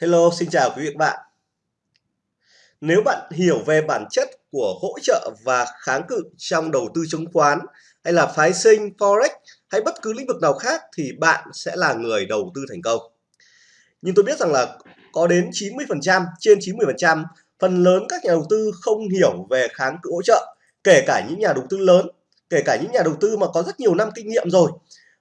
Hello, xin chào quý vị và các bạn. Nếu bạn hiểu về bản chất của hỗ trợ và kháng cự trong đầu tư chứng khoán hay là phái sinh, forex hay bất cứ lĩnh vực nào khác thì bạn sẽ là người đầu tư thành công. Nhưng tôi biết rằng là có đến 90%, trên 90% phần lớn các nhà đầu tư không hiểu về kháng cự hỗ trợ, kể cả những nhà đầu tư lớn, kể cả những nhà đầu tư mà có rất nhiều năm kinh nghiệm rồi.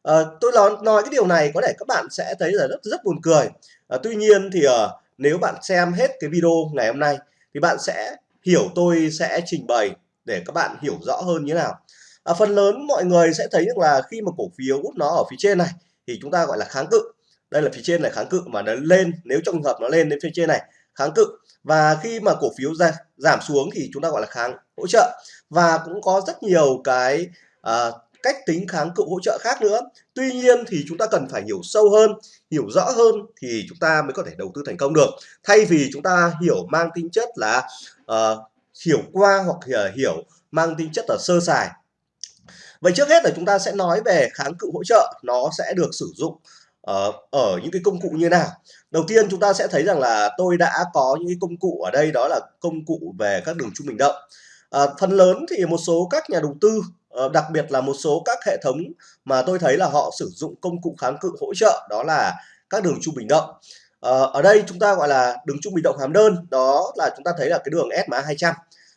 À, tôi nói, nói cái điều này có thể các bạn sẽ thấy là rất rất buồn cười. À, tuy nhiên thì à, nếu bạn xem hết cái video ngày hôm nay thì bạn sẽ hiểu tôi sẽ trình bày để các bạn hiểu rõ hơn như thế nào. À, phần lớn mọi người sẽ thấy rằng là khi mà cổ phiếu nó ở phía trên này thì chúng ta gọi là kháng cự. Đây là phía trên này kháng cự mà nó lên nếu trong trường hợp nó lên đến phía trên này kháng cự và khi mà cổ phiếu ra giảm xuống thì chúng ta gọi là kháng hỗ trợ và cũng có rất nhiều cái uh, cách tính kháng cự hỗ trợ khác nữa. Tuy nhiên thì chúng ta cần phải hiểu sâu hơn hiểu rõ hơn thì chúng ta mới có thể đầu tư thành công được. Thay vì chúng ta hiểu mang tính chất là uh, hiểu qua hoặc ờ, hiểu mang tính chất là sơ sài. Vậy trước hết là chúng ta sẽ nói về kháng cự hỗ trợ nó sẽ được sử dụng ở, ở những cái công cụ như nào. Đầu tiên chúng ta sẽ thấy rằng là tôi đã có những cái công cụ ở đây đó là công cụ về các đường trung bình động à, phần lớn thì một số các nhà đầu tư Ờ, đặc biệt là một số các hệ thống mà tôi thấy là họ sử dụng công cụ kháng cự hỗ trợ đó là các đường trung bình động. Ờ, ở đây chúng ta gọi là đường trung bình động hàm đơn đó là chúng ta thấy là cái đường SMA 200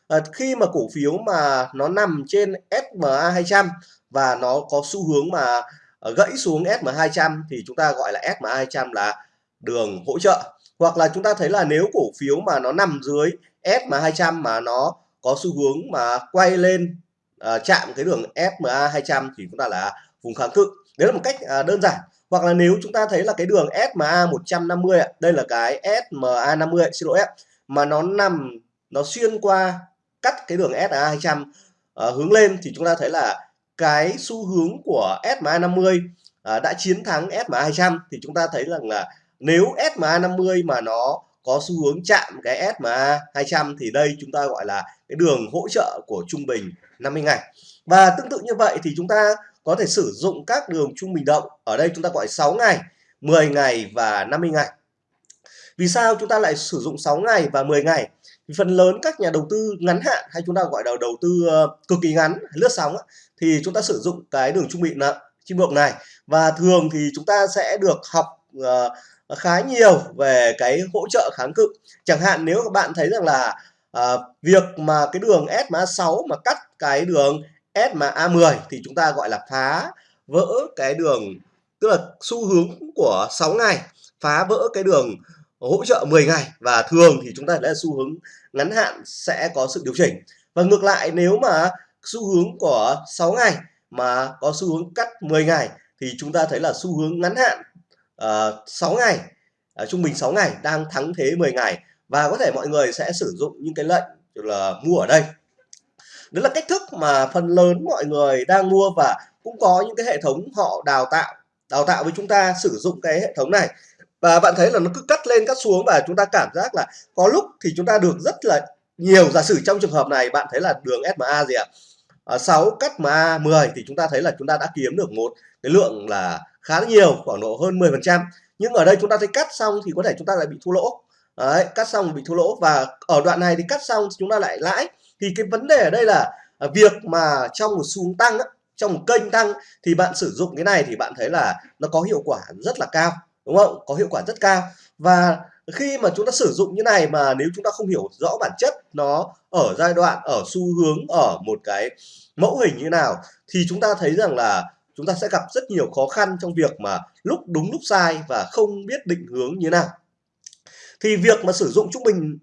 à, khi mà cổ phiếu mà nó nằm trên SMA 200 và nó có xu hướng mà ờ, gãy xuống SMA 200 thì chúng ta gọi là SMA 200 là đường hỗ trợ. Hoặc là chúng ta thấy là nếu cổ phiếu mà nó nằm dưới SMA 200 mà nó có xu hướng mà quay lên uh, chạm cái đường SMA 200 thì chúng ta là vùng kháng cự. Đấy là một cách uh, đơn giản. Hoặc là nếu chúng ta thấy là cái đường SMA 150 đây là cái SMA 50 xin lỗi mà nó nằm nó xuyên qua cắt cái đường SMA 200 uh, hướng lên thì chúng ta thấy là cái xu hướng của SMA 50 uh, đã chiến thắng SMA 200 thì chúng ta thấy rằng là nếu SMA 50 mà nó có xu hướng chạm cái SMA 200 thì đây chúng ta gọi là cái đường hỗ trợ của trung bình 50 ngày. Và tương tự như vậy thì chúng ta có thể sử dụng các đường trung bình động. Ở đây chúng ta gọi 6 ngày 10 ngày và 50 ngày. Vì sao chúng ta lại sử dụng 6 ngày và 10 ngày? Vì phần lớn các nhà đầu tư ngắn hạn hay chúng ta gọi là đầu tư ờ, cực kỳ ngắn lướt sóng thì chúng ta sử dụng cái đường trung bình trung bình này. Và thường thì chúng ta sẽ được học uh, khá nhiều về cái hỗ trợ kháng cự. Chẳng hạn nếu các bạn thấy rằng là uh, việc mà cái đường SMA 6 mà cắt cái đường SMA 10 thì chúng ta gọi là phá vỡ cái đường tức là xu hướng của 6 ngày phá vỡ cái đường hỗ trợ 10 ngày. Và thường thì chúng ta đã xu hướng ngắn hạn sẽ có sự điều chỉnh. Và ngược lại nếu mà xu hướng của 6 ngày mà có xu hướng cắt 10 ngày thì chúng ta thấy là xu hướng ngắn hạn ờ, uh, 6 ngày uh, trung bình 6 ngày đang thắng thế 10 ngày. Và có thể mọi người sẽ sử dụng những cái lệnh là mua ở đây đó là cách thức mà phần lớn mọi người đang mua và cũng có những cái hệ thống họ đào tạo đào tạo với chúng ta sử dụng cái hệ thống này. Và bạn thấy là nó cứ cắt lên cắt xuống và chúng ta cảm giác là có lúc thì chúng ta được rất là nhiều giả sử trong trường hợp này bạn thấy là đường SMA gì ạ? À, 6 cắt MA 10 thì chúng ta thấy là chúng ta đã kiếm được một cái lượng là khá là nhiều khoảng độ hơn 10 phần trăm. Nhưng ở đây chúng ta thấy cắt xong thì có thể chúng ta lại bị thua lỗ. Đấy, cắt xong bị thua lỗ và ở đoạn này thì cắt xong chúng ta lại lãi thì cái vấn đề ở đây là à, việc mà trong một xu hướng tăng trong một kênh tăng thì bạn sử dụng cái này thì bạn thấy là nó có hiệu quả rất là cao, đúng không? Có hiệu quả rất cao. Và khi mà chúng ta sử dụng như này mà nếu chúng ta không hiểu rõ bản chất nó ở giai đoạn, ở xu hướng, ở một cái mẫu hình như nào thì chúng ta thấy rằng là chúng ta sẽ gặp rất nhiều khó khăn trong việc mà lúc đúng lúc sai và không biết định hướng như nào. Thì việc mà sử dụng trung bình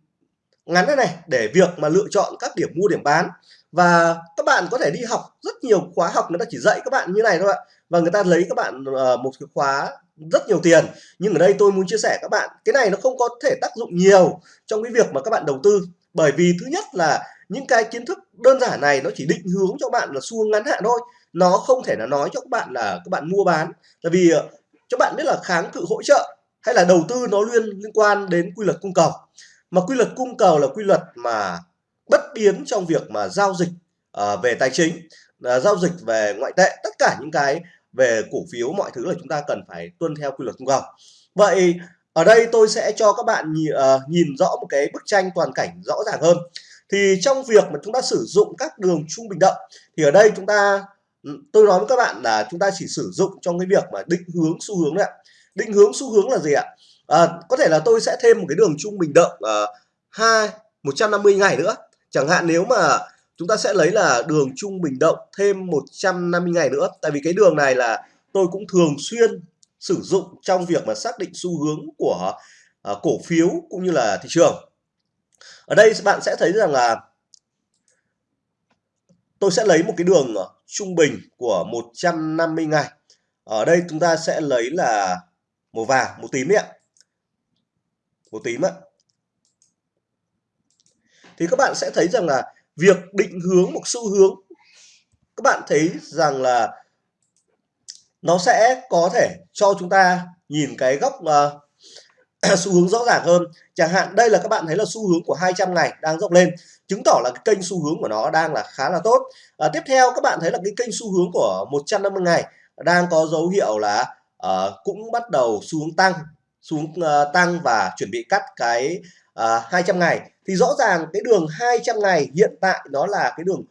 ngắn thế này để việc mà lựa chọn các điểm mua, điểm bán. Và các bạn có thể đi học rất nhiều khóa học, người ta chỉ dạy các bạn như này thôi ạ. Và người ta lấy các bạn ờ, một cái khóa rất nhiều tiền. Nhưng ở đây tôi muốn chia sẻ các bạn, cái này nó không có thể tác dụng nhiều trong cái việc mà các bạn đầu tư. Bởi vì thứ nhất là những cái kiến thức đơn giản này nó chỉ định hướng cho bạn là xu ngắn hạn thôi. Nó không thể là nói cho các bạn là các bạn mua bán. Tại vì ờ, cho bạn biết là kháng cự hỗ trợ hay là đầu tư nó liên liên quan đến quy luật cung cầu mà quy luật cung cầu là quy luật mà bất biến trong việc mà giao dịch uh, về tài chính uh, giao dịch về ngoại tệ tất cả những cái về cổ phiếu mọi thứ là chúng ta cần phải tuân theo quy luật cung cầu. Vậy ở đây tôi sẽ cho các bạn nhìn, uh, ờ, nhìn rõ một cái bức tranh toàn cảnh rõ ràng hơn. Thì trong việc mà chúng ta sử dụng các đường trung bình động thì ở đây chúng ta ừ, tôi nói với các bạn là chúng ta chỉ sử dụng trong cái việc mà định hướng xu hướng đấy ạ. Định hướng xu hướng là gì ạ? À, có thể là tôi sẽ thêm một cái đường trung bình động à, 2 150 ngày nữa. Chẳng hạn nếu mà chúng ta sẽ lấy là đường trung bình động thêm 150 ngày nữa. Tại vì cái đường này là tôi cũng thường xuyên sử dụng trong việc mà xác định xu hướng của à, cổ phiếu cũng như là thị trường. Ở đây bạn sẽ thấy rằng là tôi sẽ lấy một cái đường trung bình của 150 ngày. Ở đây chúng ta sẽ lấy là màu vàng màu tím đấy ạ màu tím ạ thì các bạn sẽ thấy rằng là việc định hướng một xu hướng các bạn thấy rằng là nó sẽ có thể cho chúng ta nhìn cái góc uh, xu hướng rõ ràng hơn. Chẳng hạn đây là các bạn thấy là xu hướng của 200 ngày đang dốc lên chứng tỏ là cái kênh xu hướng của nó đang là khá là tốt. À, tiếp theo các bạn thấy là cái kênh xu hướng của 150 ngày đang có dấu hiệu là uh, cũng bắt đầu xu hướng tăng xuống uh, tăng và chuẩn bị cắt cái ờ, uh, 200 ngày. Thì rõ ràng cái đường 200 ngày hiện tại nó là cái đường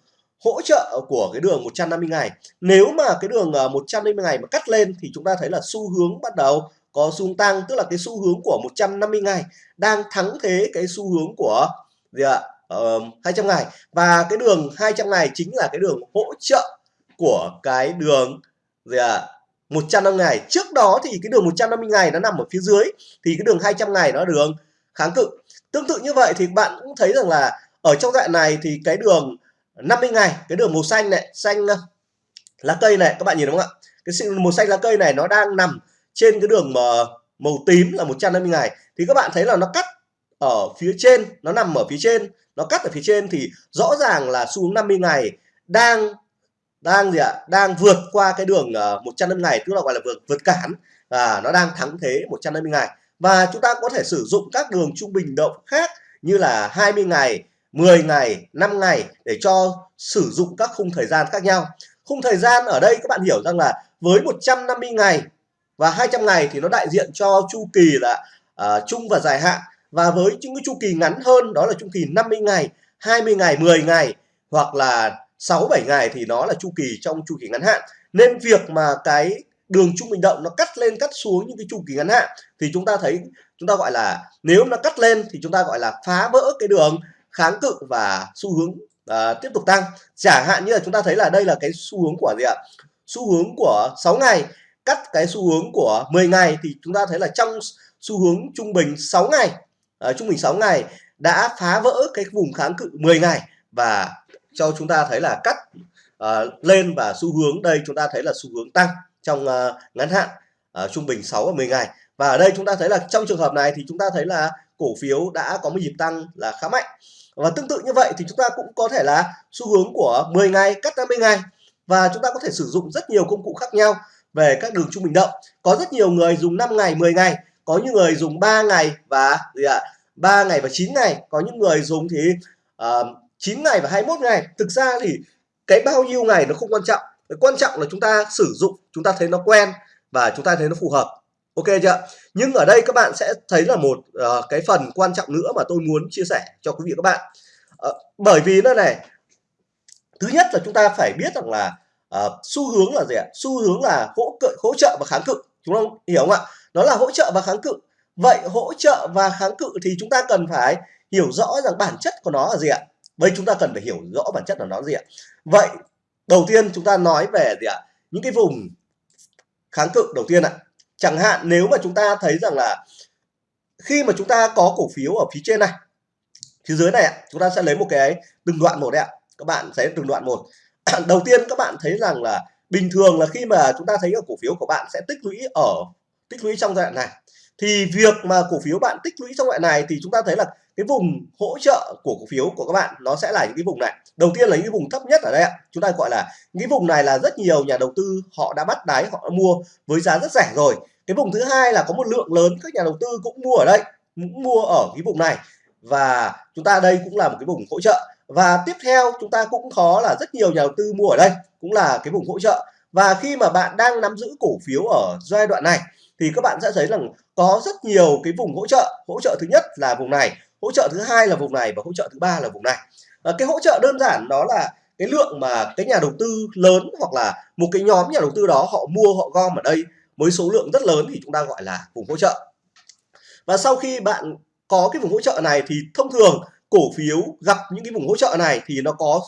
hỗ trợ của cái đường 150 ngày. Nếu mà cái đường ờ, uh, 150 ngày mà cắt lên thì chúng ta thấy là xu hướng bắt đầu có xu tăng tức là cái xu hướng của 150 ngày đang thắng thế cái xu hướng của gì ạ? Uh, 200 ngày. Và cái đường 200 ngày chính là cái đường hỗ trợ của cái đường gì ạ? 150 ngày. Trước đó thì cái đường 150 ngày nó nằm ở phía dưới, thì cái đường 200 ngày nó đường kháng cự. Tương tự như vậy thì bạn cũng thấy rằng là ở trong đoạn này thì cái đường 50 ngày, cái đường màu xanh này, xanh ờ, lá cây này, các bạn nhìn đúng không ạ? Cái màu xanh lá cây này nó đang nằm trên cái đường mà màu tím là 150 ngày. Thì các bạn thấy là nó cắt ở phía trên, nó nằm ở phía trên, nó cắt ở phía trên thì rõ ràng là xu hướng 50 ngày đang đang gì ạ? Đang vượt qua cái đường ờ, uh, 150 ngày tức là gọi là vượt vượt cản. Và nó đang thắng thế 150 ngày. Và chúng ta có thể sử dụng các đường trung bình động khác như là 20 ngày 10 ngày 5 ngày để cho sử dụng các khung thời gian khác nhau. Khung thời gian ở đây các bạn hiểu rằng là với 150 ngày và 200 ngày thì nó đại diện cho chu kỳ là ờ, uh, chung và dài hạn. Và với những cái chu kỳ ngắn hơn đó là chu kỳ 50 ngày 20 ngày 10 ngày hoặc là 6 7 ngày thì nó là chu kỳ trong chu kỳ ngắn hạn. Nên việc mà cái đường trung bình động nó cắt lên cắt xuống những cái chu kỳ ngắn hạn thì chúng ta thấy chúng ta gọi là nếu nó cắt lên thì chúng ta gọi là phá vỡ cái đường kháng cự và xu hướng uh, tiếp tục tăng. Chẳng hạn như là chúng ta thấy là đây là cái xu hướng của gì ạ? Xu hướng của 6 ngày. Cắt cái xu hướng của 10 ngày thì chúng ta thấy là trong xu hướng trung bình 6 ngày uh, trung bình 6 ngày đã phá vỡ cái vùng kháng cự 10 ngày và cho chúng ta thấy là cắt uh, lên và xu hướng. Đây chúng ta thấy là xu hướng tăng trong uh, ngắn hạn uh, trung bình 6 và 10 ngày. Và ở đây chúng ta thấy là trong trường hợp này thì chúng ta thấy là cổ phiếu đã có một nhịp tăng là khá mạnh. Và tương tự như vậy thì chúng ta cũng có thể là xu hướng của 10 ngày cắt 50 ngày. Và chúng ta có thể sử dụng rất nhiều công cụ khác nhau về các đường trung bình động. Có rất nhiều người dùng 5 ngày 10 ngày. Có những người dùng 3 ngày và gì ạ 3 ngày và 9 ngày. Có những người dùng thì uh, 9 ngày và 21 ngày. Thực ra thì cái bao nhiêu ngày nó không quan trọng. Cái quan trọng là chúng ta sử dụng chúng ta thấy nó quen và chúng ta thấy nó phù hợp. Ok chưa nhưng ở đây các bạn sẽ thấy là một uh, cái phần quan trọng nữa mà tôi muốn chia sẻ cho quý vị các bạn. Uh, bởi vì nó này thứ nhất là chúng ta phải biết rằng là uh, xu hướng là gì ạ? Xu hướng là hỗ cự hỗ trợ và kháng cự. Chúng ta hiểu không ạ? Nó là hỗ trợ và kháng cự. Vậy hỗ trợ và kháng cự thì chúng ta cần phải hiểu rõ rằng bản chất của nó là gì ạ? Vậy chúng ta cần phải hiểu rõ bản chất của nó gì ạ? Vậy, đầu tiên chúng ta nói về gì ạ? Những cái vùng kháng cự đầu tiên ạ. Chẳng hạn nếu mà chúng ta thấy rằng là khi mà chúng ta có cổ phiếu ở phía trên này, phía dưới này chúng ta sẽ lấy một cái từng đoạn một đấy ạ. Các bạn sẽ từng đoạn một. Đầu tiên các bạn thấy rằng là bình thường là khi mà chúng ta thấy ở cổ phiếu của bạn sẽ tích lũy ở, tích lũy trong giai đoạn này. Thì việc mà cổ phiếu bạn tích lũy trong loại này thì chúng ta thấy là cái vùng hỗ trợ của cổ phiếu của các bạn, nó sẽ là những cái vùng này. Đầu tiên là những cái vùng thấp nhất ở đây ạ. Chúng ta gọi là những cái vùng này là rất nhiều nhà đầu tư họ đã bắt đáy, họ đã mua với giá rất rẻ rồi. Cái vùng thứ hai là có một lượng lớn các nhà đầu tư cũng mua ở đây, cũng mua ở cái vùng này. Và chúng ta đây cũng là một cái vùng hỗ trợ. Và tiếp theo chúng ta cũng có là rất nhiều nhà đầu tư mua ở đây, cũng là cái vùng hỗ trợ. Và khi mà bạn đang nắm giữ cổ phiếu ở giai đoạn này, thì các bạn sẽ thấy rằng có rất nhiều cái vùng hỗ trợ. Hỗ trợ thứ nhất là vùng này hỗ trợ thứ hai là vùng này và hỗ trợ thứ ba là vùng này. À, cái hỗ trợ đơn giản đó là cái lượng mà cái nhà đầu tư lớn hoặc là một cái nhóm nhà đầu tư đó họ mua họ gom ở đây với số lượng rất lớn thì chúng ta gọi là vùng hỗ trợ. Và sau khi bạn có cái vùng hỗ trợ này thì thông thường cổ phiếu gặp những cái vùng hỗ trợ này thì nó có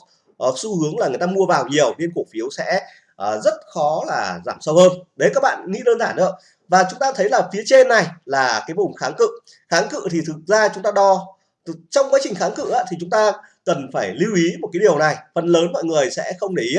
uh, xu hướng là người ta mua vào nhiều nên cổ phiếu sẽ uh, rất khó là giảm sâu hơn. Đấy các bạn nghĩ đơn giản thôi và chúng ta thấy là phía trên này là cái vùng kháng cự. Kháng cự thì thực ra chúng ta đo trong quá trình kháng cự á, thì chúng ta cần phải lưu ý một cái điều này. Phần lớn mọi người sẽ không để ý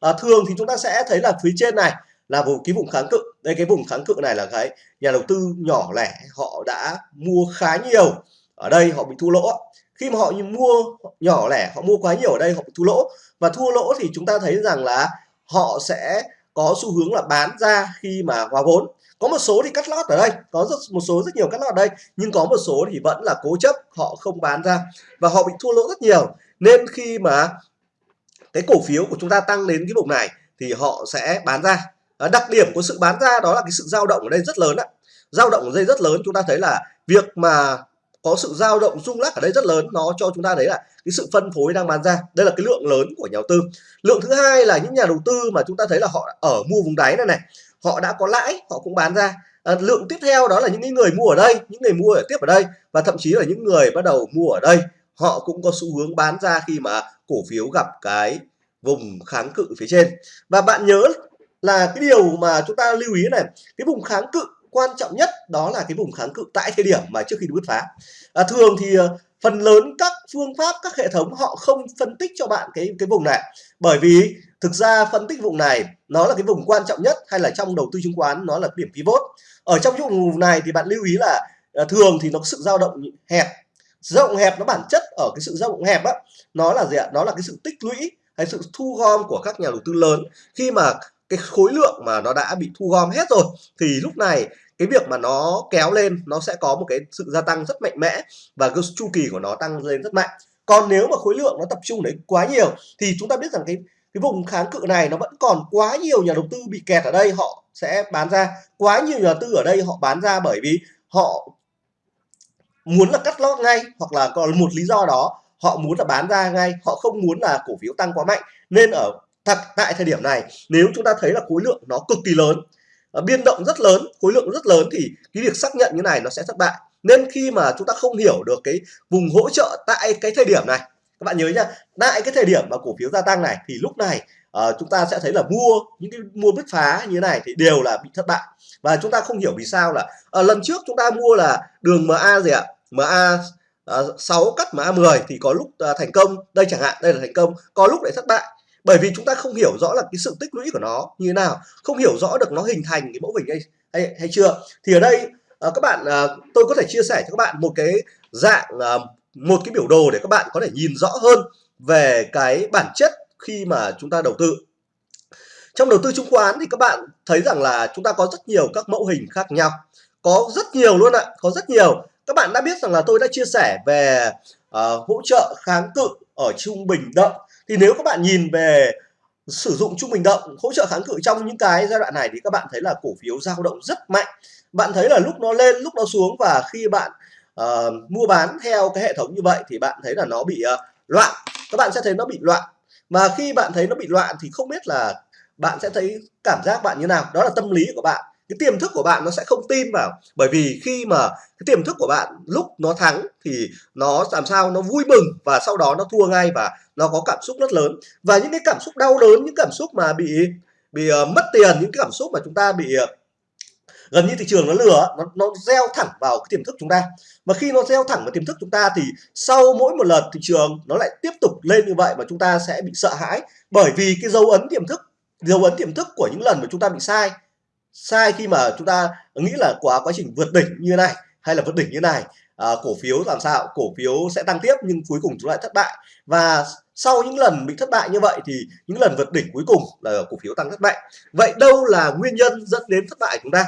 à, thường thì chúng ta sẽ thấy là phía trên này là vùng cái vùng kháng cự. Đây cái vùng kháng cự này là cái nhà đầu tư nhỏ lẻ họ đã mua khá nhiều ở đây họ bị thua lỗ khi mà họ mua nhỏ lẻ họ mua quá nhiều ở đây họ bị thua lỗ. Và thua lỗ thì chúng ta thấy rằng là họ sẽ có xu hướng là bán ra khi mà hòa vốn có một số thì cắt lót ở đây, có rất, một số rất nhiều cắt lót ở đây, nhưng có một số thì vẫn là cố chấp, họ không bán ra và họ bị thua lỗ rất nhiều. Nên khi mà cái cổ phiếu của chúng ta tăng đến cái vùng này thì họ sẽ bán ra. Ờ, đặc điểm của sự bán ra đó là cái sự dao động ở đây rất lớn ạ dao động ở đây rất lớn, chúng ta thấy là việc mà có sự dao động rung lắc ở đây rất lớn, nó cho chúng ta thấy là cái sự phân phối đang bán ra. Đây là cái lượng lớn của nhà đầu tư. Lượng thứ hai là những nhà đầu tư mà chúng ta thấy là họ ở mua vùng đáy này này họ đã có lãi họ cũng bán ra. À, lượng tiếp theo đó là những người mua ở đây những người mua ở tiếp ở đây và thậm chí là những người bắt đầu mua ở đây. Họ cũng có xu hướng bán ra khi mà cổ phiếu gặp cái vùng kháng cự phía trên. Và bạn nhớ là cái điều mà chúng ta lưu ý này cái vùng kháng cự quan trọng nhất đó là cái vùng kháng cự tại thời điểm mà trước khi bứt phá. À, thường thì à, phần lớn các phương pháp các hệ thống họ không phân tích cho bạn cái cái vùng này. Bởi vì thực ra phân tích vùng này, nó là cái vùng quan trọng nhất hay là trong đầu tư chứng khoán, nó là điểm pivot. Ở trong những vùng này thì bạn lưu ý là à, thường thì nó có sự dao động hẹp. Dao động hẹp nó bản chất ở cái sự dao động hẹp á, nó là gì ạ? Nó là cái sự tích lũy hay sự thu gom của các nhà đầu tư lớn. Khi mà cái khối lượng mà nó đã bị thu gom hết rồi, thì lúc này cái việc mà nó kéo lên, nó sẽ có một cái sự gia tăng rất mạnh mẽ và cái chu kỳ của nó tăng lên rất mạnh. Còn nếu mà khối lượng nó tập trung đấy quá nhiều, thì chúng ta biết rằng cái cái vùng kháng cự này nó vẫn còn quá nhiều nhà đầu tư bị kẹt ở đây, họ sẽ bán ra. Quá nhiều nhà đầu tư ở đây họ bán ra bởi vì họ muốn là cắt lót ngay, hoặc là còn một lý do đó, họ muốn là bán ra ngay, họ không muốn là cổ phiếu tăng quá mạnh. Nên ở thật, tại thời điểm này, nếu chúng ta thấy là khối lượng nó cực kỳ lớn ờ, biên động rất lớn, khối lượng rất lớn, thì cái việc xác nhận như này nó sẽ thất bại. Nên khi mà chúng ta không hiểu được cái vùng hỗ trợ tại cái thời điểm này các bạn nhớ nhá tại cái thời điểm mà cổ phiếu gia tăng này thì lúc này uh, chúng ta sẽ thấy là mua những cái mua bứt phá như thế này thì đều là bị thất bại. Và chúng ta không hiểu vì sao là uh, lần trước chúng ta mua là đường MA gì ạ? MA ờ, uh, 6 cắt MA 10 thì có lúc uh, thành công. Đây chẳng hạn đây là thành công. Có lúc lại thất bại. Bởi vì chúng ta không hiểu rõ là cái sự tích lũy của nó như thế nào không hiểu rõ được nó hình thành cái mẫu hình hay hay, hay chưa. Thì ở đây uh, các bạn uh, tôi có thể chia sẻ cho các bạn một cái dạng uh, một cái biểu đồ để các bạn có thể nhìn rõ hơn về cái bản chất khi mà chúng ta đầu tư. Trong đầu tư chứng khoán thì các bạn thấy rằng là chúng ta có rất nhiều các mẫu hình khác nhau. Có rất nhiều luôn ạ có rất nhiều. Các bạn đã biết rằng là tôi đã chia sẻ về uh, hỗ trợ kháng cự ở trung bình động. Thì nếu các bạn nhìn về sử dụng trung bình động hỗ trợ kháng cự trong những cái giai đoạn này thì các bạn thấy là cổ phiếu dao động rất mạnh. Bạn thấy là lúc nó lên lúc nó xuống và khi bạn uh, mua bán theo cái hệ thống như vậy thì bạn thấy là nó bị uh, loạn. Các bạn sẽ thấy nó bị loạn. Và khi bạn thấy nó bị loạn thì không biết là bạn sẽ thấy cảm giác bạn như nào. Đó là tâm lý của bạn. Cái tiềm thức của bạn nó sẽ không tin vào. Bởi vì khi mà cái tiềm thức của bạn lúc nó thắng thì nó làm sao nó vui mừng và sau đó nó thua ngay và nó có cảm xúc rất lớn. Và những cái cảm xúc đau đớn những cảm xúc mà bị bị uh, mất tiền những cái cảm xúc mà chúng ta bị uh, gần như thị trường nó lừa nó nó gieo thẳng vào cái tiềm thức chúng ta. Mà khi nó gieo thẳng vào tiềm thức chúng ta thì sau mỗi một lần thị trường nó lại tiếp tục lên như vậy và chúng ta sẽ bị sợ hãi bởi vì cái dấu ấn tiềm thức dấu ấn tiềm thức của những lần mà chúng ta bị sai. Sai khi mà chúng ta nghĩ là quá quá trình vượt đỉnh như này hay là vượt đỉnh như này à, cổ phiếu làm sao cổ phiếu sẽ tăng tiếp nhưng cuối cùng chúng lại thất bại. Và sau những lần bị thất bại như vậy thì những lần vượt đỉnh cuối cùng là cổ phiếu tăng thất bại. Vậy đâu là nguyên nhân dẫn đến thất bại chúng ta?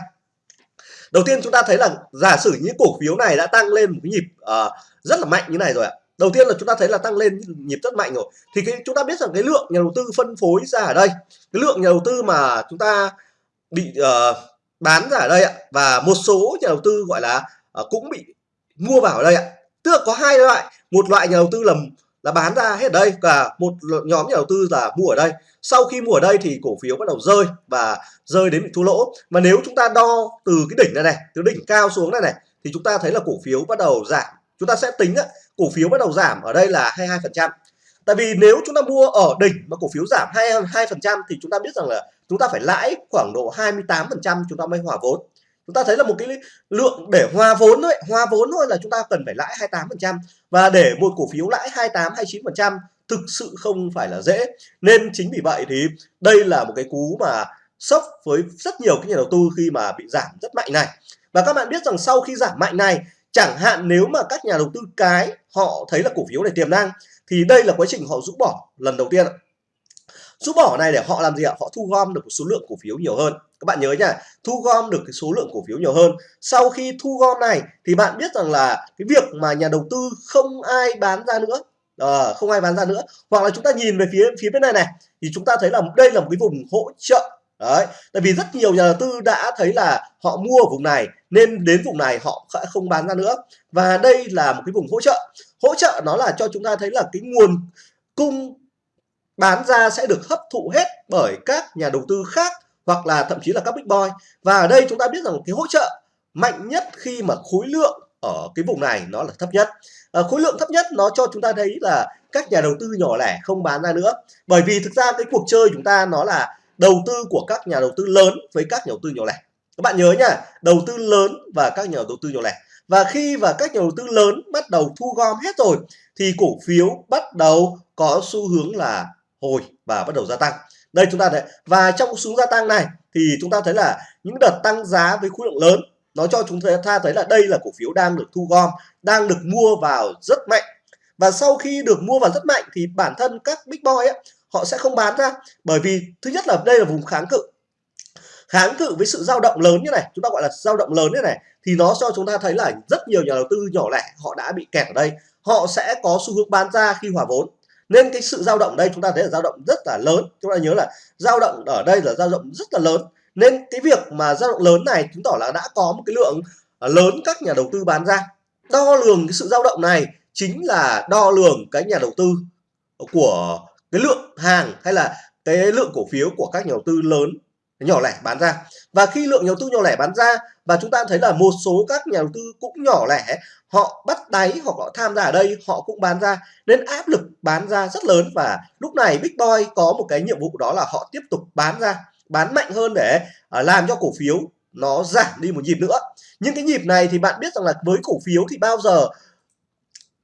Đầu tiên chúng ta thấy là giả sử những cổ phiếu này đã tăng lên một cái nhịp uh, rất là mạnh như này rồi ạ. Đầu tiên là chúng ta thấy là tăng lên nhịp rất mạnh rồi. Thì cái chúng ta biết rằng cái lượng nhà đầu tư phân phối ra ở đây cái lượng nhà đầu tư mà chúng ta bị uh, bán ra ở đây ạ và một số nhà đầu tư gọi là uh, cũng bị mua vào ở đây ạ. Tức là có hai loại một loại nhà đầu tư là là bán ra hết ở đây. Và một nhóm nhà đầu tư là mua ở đây. Sau khi mua ở đây thì cổ phiếu bắt đầu rơi và rơi đến bị thua lỗ. Mà nếu chúng ta đo từ cái đỉnh này này từ đỉnh cao xuống này này thì chúng ta thấy là cổ phiếu bắt đầu giảm. Chúng ta sẽ tính á, cổ phiếu bắt đầu giảm ở đây là 22 phần trăm. Tại vì nếu chúng ta mua ở đỉnh mà cổ phiếu giảm 22 phần trăm thì chúng ta biết rằng là chúng ta phải lãi khoảng độ 28 phần trăm chúng ta mới hòa vốn. Chúng ta thấy là một cái lượng để hòa vốn thôi hòa vốn thôi là chúng ta cần phải lãi 28 phần trăm và để một cổ phiếu lãi 28 29% thực sự không phải là dễ. Nên chính vì vậy thì đây là một cái cú mà sốc với rất nhiều cái nhà đầu tư khi mà bị giảm rất mạnh này. Và các bạn biết rằng sau khi giảm mạnh này, chẳng hạn nếu mà các nhà đầu tư cái họ thấy là cổ phiếu này tiềm năng, thì đây là quá trình họ rũ bỏ lần đầu tiên rũ bỏ này để họ làm gì ạ? Họ thu gom được một số lượng cổ phiếu nhiều hơn. Các bạn nhớ nhá thu gom được cái số lượng cổ phiếu nhiều hơn. Sau khi thu gom này thì bạn biết rằng là cái việc mà nhà đầu tư không ai bán ra nữa à, không ai bán ra nữa. Hoặc là chúng ta nhìn về phía phía bên này này thì chúng ta thấy là đây là một cái vùng hỗ trợ. Đấy tại vì rất nhiều nhà đầu tư đã thấy là họ mua ở vùng này nên đến vùng này họ sẽ không bán ra nữa. Và đây là một cái vùng hỗ trợ. Hỗ trợ nó là cho chúng ta thấy là cái nguồn cung bán ra sẽ được hấp thụ hết bởi các nhà đầu tư khác hoặc là thậm chí là các big boy. Và ở đây chúng ta biết rằng cái hỗ trợ mạnh nhất khi mà khối lượng ở cái vùng này nó là thấp nhất. À, khối lượng thấp nhất nó cho chúng ta thấy là các nhà đầu tư nhỏ lẻ không bán ra nữa. Bởi vì thực ra cái cuộc chơi chúng ta nó là đầu tư của các nhà đầu tư lớn với các nhà đầu tư nhỏ lẻ. Các bạn nhớ nhá đầu tư lớn và các nhà đầu tư nhỏ lẻ. Và khi và các nhà đầu tư lớn bắt đầu thu gom hết rồi thì cổ phiếu bắt đầu có xu hướng là hồi và bắt đầu gia tăng. Đây chúng ta thấy và trong xu hướng gia tăng này thì chúng ta thấy là những đợt tăng giá với khối lượng lớn nó cho chúng ta thấy là đây là cổ phiếu đang được thu gom đang được mua vào rất mạnh. Và sau khi được mua vào rất mạnh thì bản thân các big boy ấy, họ sẽ không bán ra bởi vì thứ nhất là đây là vùng kháng cự. Kháng cự với sự dao động lớn như này chúng ta gọi là dao động lớn như này thì nó cho chúng ta thấy là rất nhiều nhà đầu tư nhỏ lẻ họ đã bị kẹt ở đây. Họ sẽ có xu hướng bán ra khi hòa vốn nên cái sự dao động đây chúng ta thấy là dao động rất là lớn. Chúng ta nhớ là dao động ở đây là dao động rất là lớn. Nên cái việc mà dao động lớn này chứng tỏ là đã có một cái lượng à, lớn các nhà đầu tư bán ra. Đo lường cái sự dao động này chính là đo lường cái nhà đầu tư của cái lượng hàng hay là cái lượng cổ phiếu của các nhà đầu tư lớn nhỏ lẻ bán ra. Và khi lượng nhà đầu tư nhỏ lẻ bán ra, và chúng ta thấy là một số các nhà đầu tư cũng nhỏ lẻ, họ bắt đáy hoặc họ tham gia ở đây, họ cũng bán ra. Nên áp lực bán ra rất lớn và lúc này Big Boy có một cái nhiệm vụ đó là họ tiếp tục bán ra, bán mạnh hơn để à, làm cho cổ phiếu nó giảm đi một nhịp nữa. Nhưng cái nhịp này thì bạn biết rằng là với cổ phiếu thì bao giờ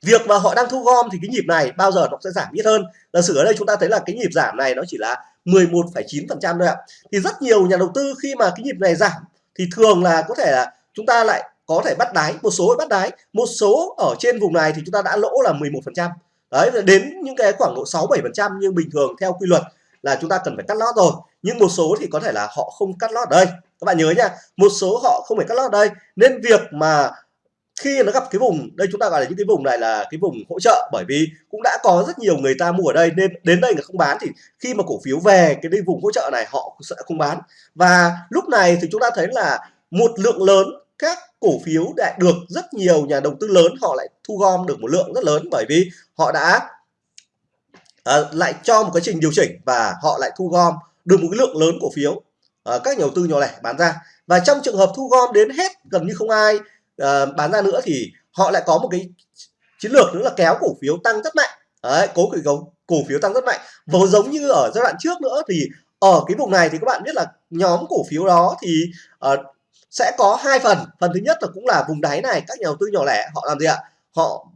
việc mà họ đang thu gom thì cái nhịp này bao giờ nó sẽ giảm ít hơn. Giả sử ở đây chúng ta thấy là cái nhịp giảm này nó chỉ là 11,9% thôi ạ. Thì rất nhiều nhà đầu tư khi mà cái nhịp này giảm thì thường là có thể là chúng ta lại có thể bắt đáy một số bắt đáy một số ở trên vùng này thì chúng ta đã lỗ là 11% đấy đến những cái khoảng độ 6 7% nhưng bình thường theo quy luật là chúng ta cần phải cắt lót rồi. Nhưng một số thì có thể là họ không cắt lót ở đây. Các bạn nhớ nha một số họ không phải cắt lót ở đây. Nên việc mà khi nó gặp cái vùng đây chúng ta gọi là những cái vùng này là cái vùng hỗ trợ bởi vì cũng đã có rất nhiều người ta mua ở đây nên đến đây người không bán thì khi mà cổ phiếu về cái đây vùng hỗ trợ này họ sẽ không bán. Và lúc này thì chúng ta thấy là một lượng lớn các cổ phiếu đã được rất nhiều nhà đầu tư lớn họ lại thu gom được một lượng rất lớn bởi vì họ đã à, lại cho một quá trình điều chỉnh và họ lại thu gom được một cái lượng lớn cổ phiếu à, các nhà đầu tư nhỏ lẻ bán ra. Và trong trường hợp thu gom đến hết gần như không ai uh, bán ra nữa thì họ lại có một cái chiến lược nữa là kéo cổ phiếu tăng rất mạnh. Đấy cố cổ cổ phiếu tăng rất mạnh. Và giống như ở giai đoạn trước nữa thì ở cái vùng này thì các bạn biết là nhóm cổ phiếu đó thì uh, sẽ có hai phần. Phần thứ nhất là cũng là vùng đáy này các nhà đầu tư nhỏ lẻ họ làm gì ạ? Họ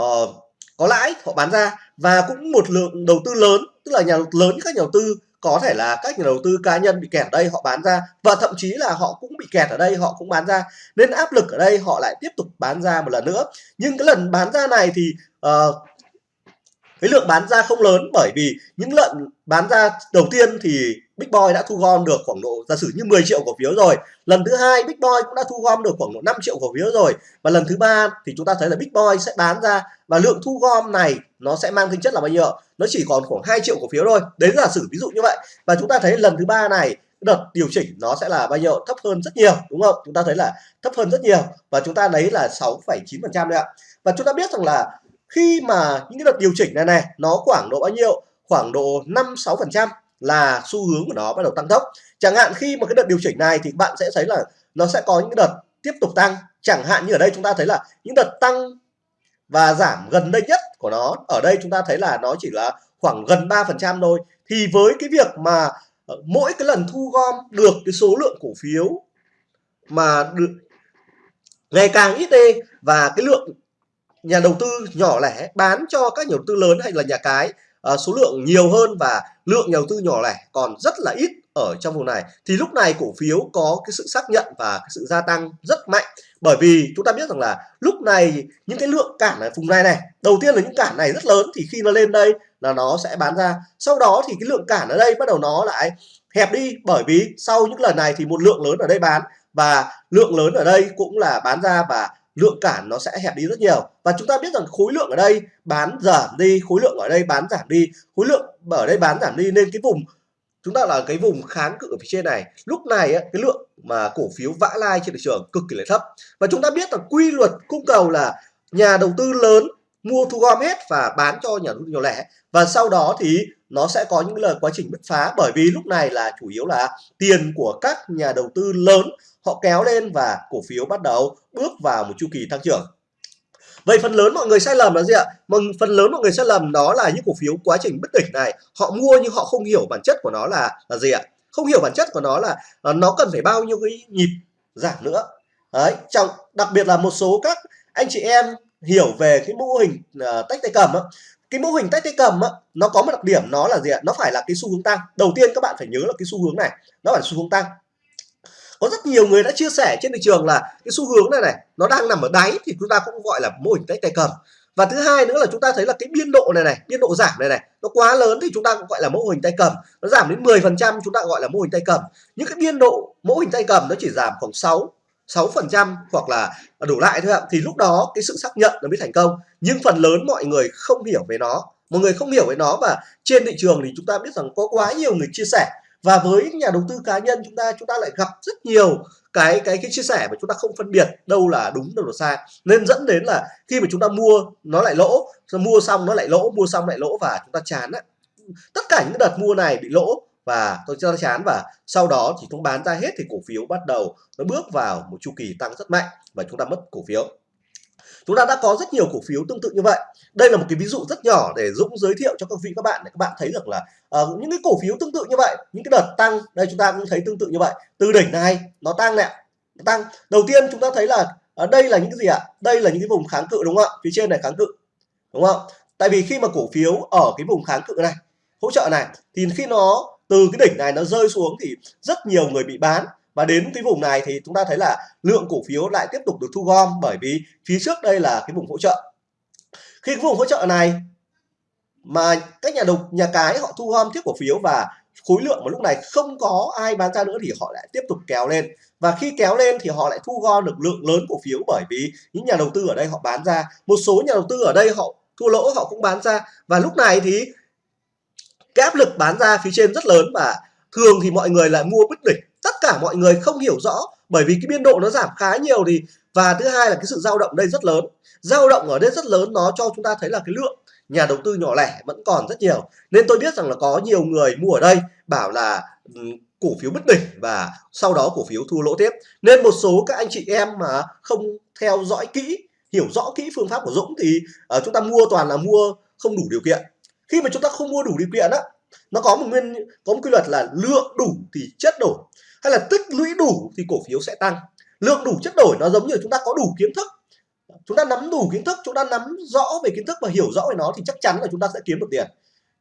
uh, có lãi họ bán ra. Và cũng một lượng đầu tư lớn tức là nhà lớn các nhà đầu tư có thể là các nhà đầu tư cá nhân bị kẹt ở đây họ bán ra và thậm chí là họ cũng bị kẹt ở đây họ cũng bán ra. Nên áp lực ở đây họ lại tiếp tục bán ra một lần nữa. Nhưng cái lần bán ra này thì uh, cái lượng bán ra không lớn bởi vì những lợn bán ra đầu tiên thì Big Boy đã thu gom được khoảng độ giả sử như 10 triệu cổ phiếu rồi. Lần thứ hai Big Boy cũng đã thu gom được khoảng độ 5 triệu cổ phiếu rồi. Và lần thứ ba thì chúng ta thấy là Big Boy sẽ bán ra và lượng thu gom này nó sẽ mang tính chất là bao nhiêu nó chỉ còn khoảng 2 triệu cổ phiếu thôi. Đấy giả sử ví dụ như vậy. Và chúng ta thấy lần thứ ba này đợt điều chỉnh nó sẽ là bao nhiêu? Thấp hơn rất nhiều đúng không? Chúng ta thấy là thấp hơn rất nhiều. Và chúng ta lấy là 6,9 phần trăm đấy ạ. Và chúng ta biết rằng là khi mà những cái đợt điều chỉnh này này, nó khoảng độ bao nhiêu? Khoảng độ 5 6 phần trăm là xu hướng của nó bắt đầu tăng tốc. Chẳng hạn khi mà cái đợt điều chỉnh này thì bạn sẽ thấy là nó sẽ có những cái đợt tiếp tục tăng. Chẳng hạn như ở đây chúng ta thấy là những đợt tăng và giảm gần đây nhất của nó, ở đây chúng ta thấy là nó chỉ là khoảng gần 3 phần trăm thôi. Thì với cái việc mà ờ, mỗi cái lần thu gom được cái số lượng cổ phiếu mà được ngày càng ít đi và cái lượng nhà đầu tư nhỏ lẻ bán cho các nhà đầu tư lớn hay là nhà cái uh, số lượng nhiều hơn và lượng nhà đầu tư nhỏ lẻ còn rất là ít ở trong vùng này. Thì lúc này cổ phiếu có cái sự xác nhận và cái sự gia tăng rất mạnh. Bởi vì chúng ta biết rằng là lúc này những cái lượng cản ở vùng này này đầu tiên là những cản này rất lớn thì khi nó lên đây là nó sẽ bán ra. Sau đó thì cái lượng cản ở đây bắt đầu nó lại hẹp đi bởi vì sau những lần này thì một lượng lớn ở đây bán và lượng lớn ở đây cũng là bán ra và lượng cản nó sẽ hẹp đi rất nhiều. Và chúng ta biết rằng khối lượng ở đây bán giảm đi, khối lượng ở đây bán giảm đi. Khối lượng ở đây bán giảm đi nên cái vùng, chúng ta là cái vùng kháng cự ở phía trên này. Lúc này cái lượng mà cổ phiếu vã lai trên thị trường cực kỳ là thấp. Và chúng ta biết là quy luật cung cầu là nhà đầu tư lớn mua thu gom hết và bán cho nhà đầu tư nhỏ lẻ. Và sau đó thì nó sẽ có những lời quá trình bứt phá bởi vì lúc này là chủ yếu là tiền của các nhà đầu tư lớn họ kéo lên và cổ phiếu bắt đầu bước vào một chu kỳ tăng trưởng Vậy phần lớn mọi người sai lầm là gì ạ? Phần lớn mọi người sai lầm đó là những cổ phiếu quá trình bất tỉnh này họ mua nhưng họ không hiểu bản chất của nó là là gì ạ? Không hiểu bản chất của nó là, là nó cần phải bao nhiêu cái nhịp giảm nữa. Đấy, trong đặc biệt là một số các anh chị em hiểu về cái mô hình uh, tách tay cầm á, cái mô hình tách tay cầm á, nó có một đặc điểm nó là gì ạ? Nó phải là cái xu hướng tăng. Đầu tiên các bạn phải nhớ là cái xu hướng này nó phải là xu hướng tăng có rất nhiều người đã chia sẻ trên thị trường là cái xu hướng này này, nó đang nằm ở đáy thì chúng ta cũng gọi là mô hình tay tay cầm. Và thứ hai nữa là chúng ta thấy là cái biên độ này này, biên độ giảm này này, nó quá lớn thì chúng ta cũng gọi là mô hình tay cầm. Nó giảm đến 10 phần trăm chúng ta gọi là mô hình tay cầm. Những cái biên độ mô hình tay cầm nó chỉ giảm khoảng 6 6 phần trăm hoặc là đủ lại thôi ạ. Thì lúc đó cái sự xác nhận nó mới thành công. Nhưng phần lớn mọi người không hiểu về nó. Mọi người không hiểu về nó và trên thị trường thì chúng ta biết rằng có quá nhiều người chia sẻ và với nhà đầu tư cá nhân chúng ta chúng ta lại gặp rất nhiều cái cái cái chia sẻ mà chúng ta không phân biệt đâu là đúng, đâu là sai. Nên dẫn đến là khi mà chúng ta mua, nó lại lỗ mua xong, nó lại lỗ, mua xong lại lỗ và chúng ta chán á. Tất cả những đợt mua này bị lỗ và tôi cho chán và sau đó thì chúng bán ra hết thì cổ phiếu bắt đầu nó bước vào một chu kỳ tăng rất mạnh và chúng ta mất cổ phiếu chúng ta đã có rất nhiều cổ phiếu tương tự như vậy. Đây là một cái ví dụ rất nhỏ để Dũng giới thiệu cho các vị các bạn để các bạn thấy được là uh, những cái cổ phiếu tương tự như vậy những cái đợt tăng đây chúng ta cũng thấy tương tự như vậy. Từ đỉnh này nó tăng nè nó tăng. Đầu tiên chúng ta thấy là ở đây là những cái gì ạ? Đây là những cái vùng kháng cự đúng không ạ? Phía trên này kháng cự đúng không? Tại vì khi mà cổ phiếu ở cái vùng kháng cự này hỗ trợ này thì khi nó từ cái đỉnh này nó rơi xuống thì rất nhiều người bị bán và đến cái vùng này thì chúng ta thấy là lượng cổ phiếu lại tiếp tục được thu gom bởi vì phía trước đây là cái vùng hỗ trợ. Khi cái vùng hỗ trợ này mà các nhà đầu, nhà cái họ thu gom tiếp cổ phiếu và khối lượng mà lúc này không có ai bán ra nữa thì họ lại tiếp tục kéo lên. Và khi kéo lên thì họ lại thu gom được lượng lớn cổ phiếu bởi vì những nhà đầu tư ở đây họ bán ra. Một số nhà đầu tư ở đây họ thua lỗ, họ cũng bán ra. Và lúc này thì cái áp lực bán ra phía trên rất lớn và thường thì mọi người lại mua bứt đỉnh tất cả mọi người không hiểu rõ bởi vì cái biên độ nó giảm khá nhiều thì và thứ hai là cái sự dao động đây rất lớn. Dao động ở đây rất lớn nó cho chúng ta thấy là cái lượng nhà đầu tư nhỏ lẻ vẫn còn rất nhiều. Nên tôi biết rằng là có nhiều người mua ở đây bảo là ừ, cổ phiếu bất đỉnh và sau đó cổ phiếu thua lỗ tiếp. Nên một số các anh chị em mà không theo dõi kỹ hiểu rõ kỹ phương pháp của Dũng thì uh, chúng ta mua toàn là mua không đủ điều kiện. Khi mà chúng ta không mua đủ điều kiện á nó có một nguyên có một quy luật là lượng đủ thì chất đủ hay là tích lũy đủ thì cổ phiếu sẽ tăng. Lượng đủ chất đổi nó giống như chúng ta có đủ kiến thức. Chúng ta nắm đủ kiến thức chúng ta nắm rõ về kiến thức và hiểu rõ về nó thì chắc chắn là chúng ta sẽ kiếm được tiền.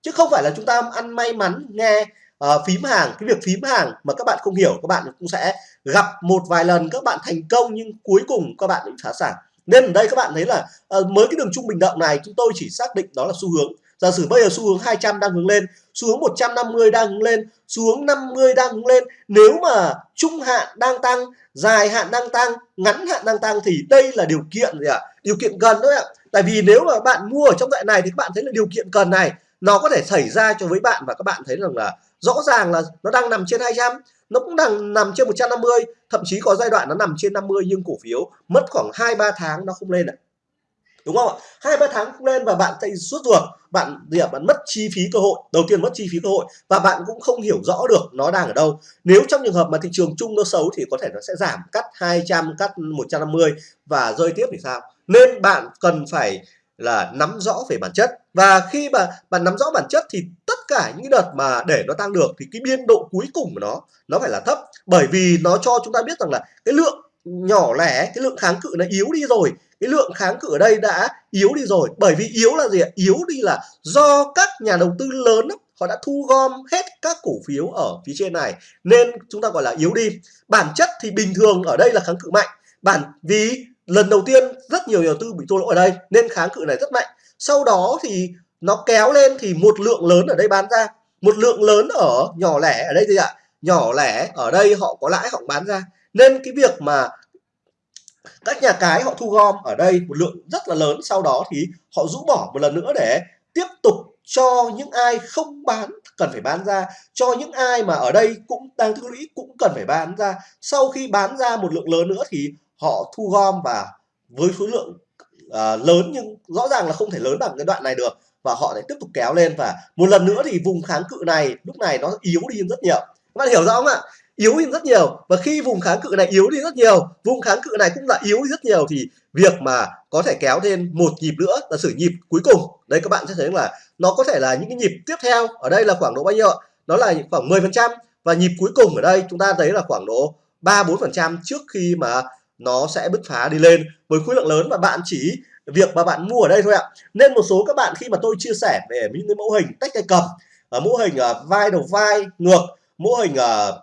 Chứ không phải là chúng ta ăn may mắn nghe uh, phím hàng. Cái việc phím hàng mà các bạn không hiểu các bạn cũng sẽ gặp một vài lần các bạn thành công nhưng cuối cùng các bạn bị phá sản. Nên ở đây các bạn thấy là ờ, uh, mới cái đường trung bình động này chúng tôi chỉ xác định đó là xu hướng giả sử bây giờ xu hướng 200 đang hướng lên, xu hướng 150 đang hướng lên, xu hướng 50 đang hướng lên. Nếu mà trung hạn đang tăng, dài hạn đang tăng, ngắn hạn đang tăng thì đây là điều kiện gì ạ? Điều kiện cần thôi ạ. Tại vì nếu mà bạn mua ở trong đoạn này thì các bạn thấy là điều kiện cần này, nó có thể xảy ra cho với bạn và các bạn thấy rằng là rõ ràng là nó đang nằm trên 200 nó cũng đang nằm trên 150 thậm chí có giai đoạn nó nằm trên 50 nhưng cổ phiếu mất khoảng 2 3 tháng nó không lên ạ đúng không ạ? Hai, ba tháng không lên và bạn chạy suốt ruột, bạn gì ạ? Bạn mất chi phí cơ hội, đầu tiên mất chi phí cơ hội và bạn cũng không hiểu rõ được nó đang ở đâu. Nếu trong trường hợp mà thị trường chung nó xấu thì có thể nó sẽ giảm, cắt 200 cắt 150 và rơi tiếp thì sao? Nên bạn cần phải là nắm rõ về bản chất và khi mà bạn nắm rõ bản chất thì tất cả những đợt mà để nó tăng được thì cái biên độ cuối cùng của nó nó phải là thấp. Bởi vì nó cho chúng ta biết rằng là cái lượng nhỏ lẻ, cái lượng kháng cự nó yếu đi rồi cái lượng kháng cự ở đây đã yếu đi rồi. Bởi vì yếu là gì ạ? Yếu đi là do các nhà đầu tư lớn họ đã thu gom hết các cổ phiếu ở phía trên này. Nên chúng ta gọi là yếu đi. Bản chất thì bình thường ở đây là kháng cự mạnh. Bản, vì lần đầu tiên rất nhiều nhà đầu tư bị thua lỗ ở đây, nên kháng cự này rất mạnh. Sau đó thì nó kéo lên thì một lượng lớn ở đây bán ra. Một lượng lớn ở nhỏ lẻ ở đây gì ạ. Nhỏ lẻ ở đây họ có lãi, họ bán ra. Nên cái việc mà các nhà cái họ thu gom ở đây một lượng rất là lớn sau đó thì họ rũ bỏ một lần nữa để tiếp tục cho những ai không bán cần phải bán ra cho những ai mà ở đây cũng đang tích lũy cũng cần phải bán ra. Sau khi bán ra một lượng lớn nữa thì họ thu gom và với số lượng uh, lớn nhưng rõ ràng là không thể lớn bằng cái đoạn này được và họ lại tiếp tục kéo lên và một lần nữa thì vùng kháng cự này lúc này nó yếu đi rất nhiều. Các bạn hiểu rõ không ạ? Yếu đi rất nhiều. Và khi vùng kháng cự này yếu đi rất nhiều, vùng kháng cự này cũng là yếu đi rất nhiều, thì việc mà có thể kéo thêm một nhịp nữa là sử nhịp cuối cùng. Đây các bạn sẽ thấy là nó có thể là những cái nhịp tiếp theo, ở đây là khoảng độ bao nhiêu nó là khoảng 10 phần trăm. Và nhịp cuối cùng ở đây chúng ta thấy là khoảng độ 3 4 phần trăm trước khi mà nó sẽ bứt phá đi lên. Với khối lượng lớn và bạn chỉ việc mà bạn mua ở đây thôi ạ. Nên một số các bạn khi mà tôi chia sẻ về những cái mẫu hình tách tay cầm ở mẫu hình ờ, vai đầu vai, ngược, mẫu hình ờ,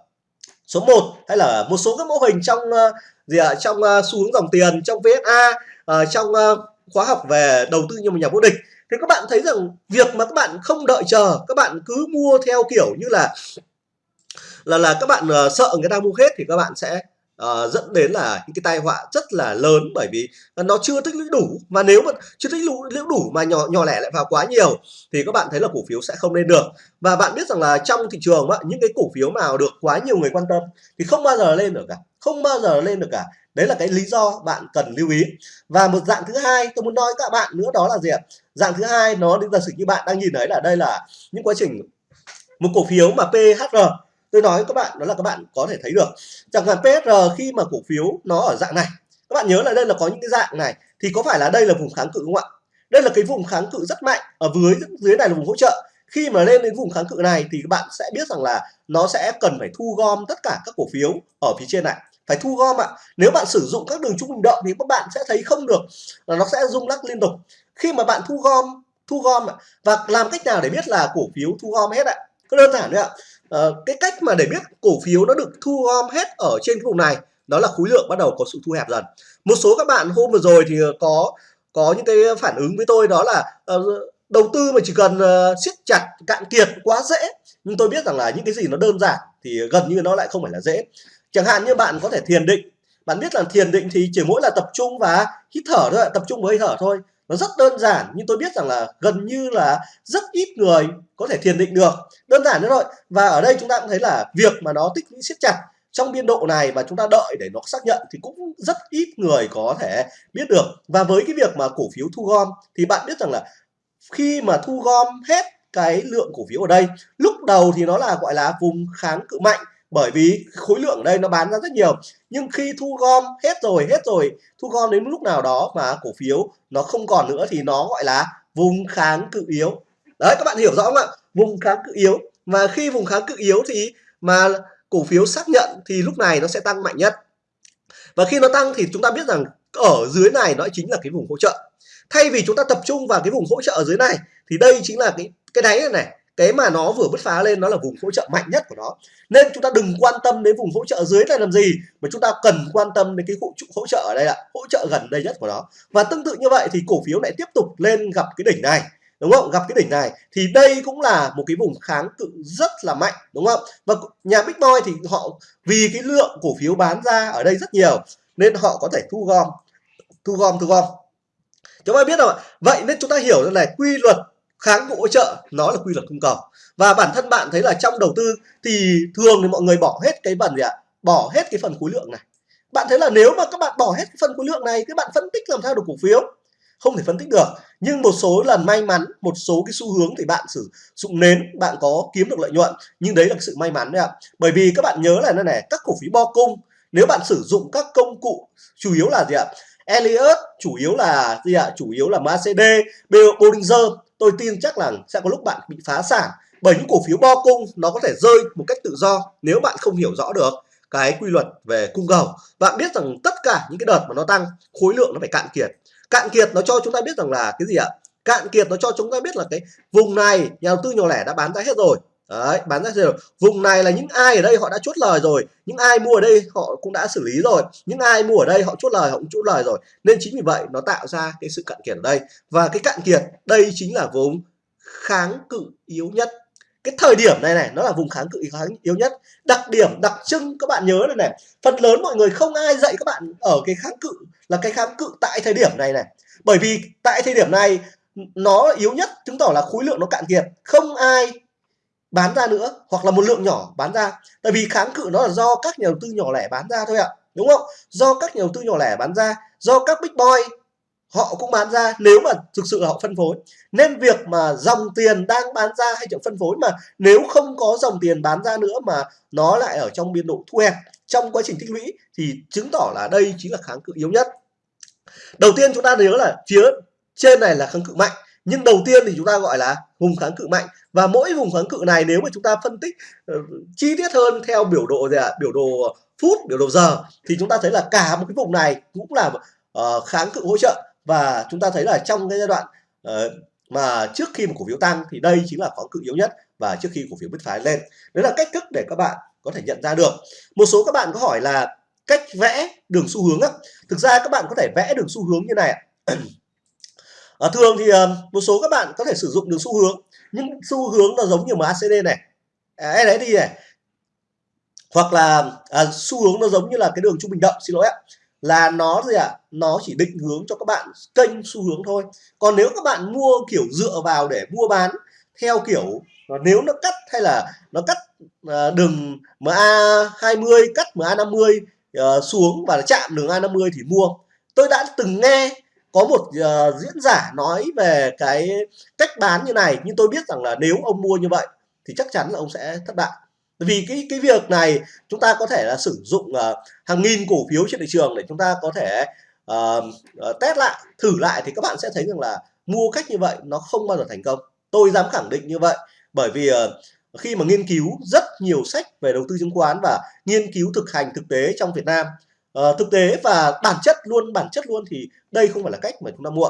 số 1 hay là một số các mẫu hình trong uh, gì ạ trong uh, xu hướng dòng tiền trong VSA uh, ờ, trong uh, khóa học về đầu tư như một nhà vô địch. Thì các bạn thấy rằng việc mà các bạn không đợi chờ các bạn cứ mua theo kiểu như là là là các bạn uh, sợ người ta mua hết thì các bạn sẽ uh, dẫn đến là những cái tai họa rất là lớn bởi vì nó chưa tích lũy đủ. Và nếu mà chưa tích lũy đủ mà nhỏ nhỏ lẻ lại vào quá nhiều thì các bạn thấy là cổ phiếu sẽ không lên được. Và bạn biết rằng là trong thị trường á, những cái cổ phiếu nào được quá nhiều người quan tâm thì không bao giờ lên được cả. Không bao giờ lên được cả. Đấy là cái lý do bạn cần lưu ý. Và một dạng thứ hai tôi muốn nói các bạn nữa đó là gì ạ? Dạng thứ hai nó đến giả sử như bạn đang nhìn thấy là đây là những quá trình một cổ phiếu mà PHR tôi nói các bạn, đó là các bạn có thể thấy được. Chẳng hạn PSR khi mà cổ phiếu nó ở dạng này. Các bạn nhớ là đây là có những cái dạng này, thì có phải là đây là vùng kháng cự không ạ? Đây là cái vùng kháng cự rất mạnh, ở dưới dưới này là vùng hỗ trợ. Khi mà lên đến vùng kháng cự này thì các bạn sẽ biết rằng là nó sẽ cần phải thu gom tất cả các cổ phiếu ở phía trên này. Phải thu gom ạ. Nếu bạn sử dụng các đường trung bình động thì các bạn sẽ thấy không được là nó sẽ rung lắc liên tục. Khi mà bạn thu gom thu gom ạ, và làm cách nào để biết là cổ phiếu thu gom hết ạ? Cứ đơn giản đấy ạ. Ờ, cái cách mà để biết cổ phiếu nó được thu gom hết ở trên cái vùng này đó là khối lượng bắt đầu có sự thu hẹp dần. Một số các bạn hôm vừa rồi thì ờ, có có những cái phản ứng với tôi đó là uh, đầu tư mà chỉ cần uh, siết chặt cạn kiệt quá dễ. Nhưng tôi biết rằng là những cái gì nó đơn giản thì gần như nó lại không phải là dễ. Chẳng hạn như bạn có thể thiền định. Bạn biết là thiền định thì chỉ mỗi là tập trung và hít thở thôi tập trung với hơi thở thôi nó rất đơn giản, nhưng tôi biết rằng là gần như là rất ít người có thể thiền định được. Đơn giản thế thôi. Và ở đây chúng ta cũng thấy là việc mà nó tích lũy siết chặt trong biên độ này và chúng ta đợi để nó xác nhận thì cũng rất ít người có thể biết được. Và với cái việc mà cổ phiếu thu gom thì bạn biết rằng là khi mà thu gom hết cái lượng cổ phiếu ở đây, lúc đầu thì nó là, gọi là, vùng kháng cự mạnh bởi vì khối lượng ở đây nó bán ra rất nhiều. Nhưng khi thu gom hết rồi hết rồi thu gom đến lúc nào đó mà cổ phiếu nó không còn nữa thì nó gọi là vùng kháng cự yếu. Đấy các bạn hiểu rõ không ạ? Vùng kháng cự yếu. Và khi vùng kháng cự yếu thì mà cổ phiếu xác nhận thì lúc này nó sẽ tăng mạnh nhất. Và khi nó tăng thì chúng ta biết rằng ở dưới này nó chính là cái vùng hỗ trợ. Thay vì chúng ta tập trung vào cái vùng hỗ trợ ở dưới này thì đây chính là cái cái đáy này, này cái mà nó vừa bứt phá lên nó là vùng hỗ trợ mạnh nhất của nó. Nên chúng ta đừng quan tâm đến vùng hỗ trợ dưới này làm gì mà chúng ta cần quan tâm đến cái hỗ, hỗ trợ ở đây ạ hỗ trợ gần đây nhất của nó. Và tương tự như vậy thì cổ phiếu lại tiếp tục lên gặp cái đỉnh này đúng không? Gặp cái đỉnh này. Thì đây cũng là một cái vùng kháng cự rất là mạnh đúng không? Và nhà Big Boy thì họ vì cái lượng cổ phiếu bán ra ở đây rất nhiều nên họ có thể thu gom. Thu gom thu gom. Chúng ta biết rồi vậy nên chúng ta hiểu rằng này quy luật kháng cự hỗ trợ nó là quy luật cung cầu và bản thân bạn thấy là trong đầu tư thì thường thì mọi người bỏ hết cái phần gì ạ? Bỏ hết cái phần khối lượng này. Bạn thấy là nếu mà các bạn bỏ hết cái phần khối lượng này các bạn phân tích làm sao được cổ phiếu? Không thể phân tích được. Nhưng một số lần may mắn một số cái xu hướng thì bạn sử dụng nến bạn có kiếm được lợi nhuận. Nhưng đấy là sự may mắn đấy ạ. Bởi vì các bạn nhớ là này này các cổ phiếu bo cung nếu bạn sử dụng các công cụ chủ yếu là gì ạ? Elliott chủ yếu là gì ạ? Chủ yếu là MACD, Bollinger tôi tin chắc là sẽ có lúc bạn bị phá sản, bởi những cổ phiếu bo cung nó có thể rơi một cách tự do nếu bạn không hiểu rõ được cái quy luật về cung cầu. Bạn biết rằng tất cả những cái đợt mà nó tăng, khối lượng nó phải cạn kiệt. Cạn kiệt nó cho chúng ta biết rằng là cái gì ạ? Cạn kiệt nó cho chúng ta biết là cái vùng này nhà đầu tư nhỏ lẻ đã bán ra hết rồi. Đấy, bán ra rồi. Vùng này là những ai ở đây họ đã chốt lời rồi, những ai mua ở đây họ cũng đã xử lý rồi, những ai mua ở đây họ chốt lời họ cũng chốt lời rồi. Nên chính vì vậy nó tạo ra cái sự cạn kiệt ở đây. Và cái cạn kiệt đây chính là vùng kháng cự yếu nhất. Cái thời điểm này này nó là vùng kháng cự kháng yếu nhất. Đặc điểm đặc trưng các bạn nhớ này này, phần lớn mọi người không ai dạy các bạn ở cái kháng cự là cái kháng cự tại thời điểm này này. Bởi vì tại thời điểm này nó yếu nhất chứng tỏ là khối lượng nó cạn kiệt, không ai bán ra nữa, hoặc là một lượng nhỏ bán ra. Tại vì kháng cự nó là do các nhà đầu tư nhỏ lẻ bán ra thôi ạ, đúng không? Do các nhà đầu tư nhỏ lẻ bán ra, do các big boy họ cũng bán ra, nếu mà thực sự là họ phân phối. Nên việc mà dòng tiền đang bán ra hay chậm phân phối mà nếu không có dòng tiền bán ra nữa mà nó lại ở trong biên độ thu hẹp, trong quá trình tích lũy thì chứng tỏ là đây chính là kháng cự yếu nhất. Đầu tiên chúng ta nhớ là phía trên này là kháng cự mạnh nhưng đầu tiên thì chúng ta gọi là vùng kháng cự mạnh. Và mỗi vùng kháng cự này nếu mà chúng ta phân tích uh, chi tiết hơn theo biểu đồ gì ạ? Biểu đồ phút biểu đồ giờ thì chúng ta thấy là cả một cái vùng này cũng là uh, kháng cự hỗ trợ. Và chúng ta thấy là trong cái giai đoạn uh, mà trước khi một cổ phiếu tăng thì đây chính là kháng cự yếu nhất và trước khi cổ phiếu bứt phá lên. Đấy là cách thức để các bạn có thể nhận ra được. Một số các bạn có hỏi là cách vẽ đường xu hướng á. Thực ra các bạn có thể vẽ đường xu hướng như này à, thường thì uh, một số các bạn có thể sử dụng được xu hướng nhưng xu hướng nó giống như MACD này à, đấy đi này hoặc là à, xu hướng nó giống như là cái đường trung bình động xin lỗi ạ là nó gì ạ à? nó chỉ định hướng cho các bạn kênh xu hướng thôi còn nếu các bạn mua kiểu dựa vào để mua bán theo kiểu nếu nó cắt hay là nó cắt à, đường MA20 cắt MA50 à, xuống và chạm đường A50 thì mua tôi đã từng nghe có một uh, diễn giả nói về cái cách bán như này nhưng tôi biết rằng là nếu ông mua như vậy thì chắc chắn là ông sẽ thất bại. Vì cái cái việc này chúng ta có thể là sử dụng uh, hàng nghìn cổ phiếu trên thị trường để chúng ta có thể uh, uh, test lại thử lại thì các bạn sẽ thấy rằng là mua cách như vậy nó không bao giờ thành công. Tôi dám khẳng định như vậy bởi vì uh, khi mà nghiên cứu rất nhiều sách về đầu tư chứng khoán và nghiên cứu thực hành thực tế trong Việt Nam uh, thực tế và bản chất luôn bản chất luôn thì đây không phải là cách mà chúng ta mua.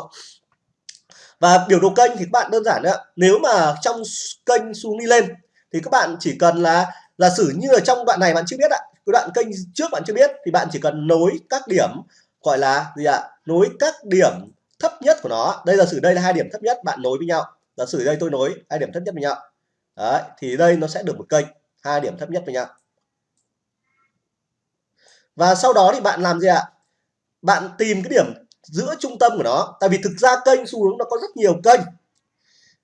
Và biểu đồ kênh thì các bạn đơn giản nữa nếu mà trong kênh xuống đi lên thì các bạn chỉ cần là giả sử như ở trong đoạn này bạn chưa biết ạ cái đoạn kênh trước bạn chưa biết thì bạn chỉ cần nối các điểm gọi là gì ạ nối các điểm thấp nhất của nó. Đây là sử đây là hai điểm thấp nhất bạn nối với nhau. Giả sử đây tôi nối hai điểm thấp nhất với nhau. Đấy, thì đây nó sẽ được một kênh hai điểm thấp nhất với nhau và sau đó thì bạn làm gì ạ? Bạn tìm cái điểm giữa trung tâm của nó. Tại vì thực ra kênh xu hướng nó có rất nhiều kênh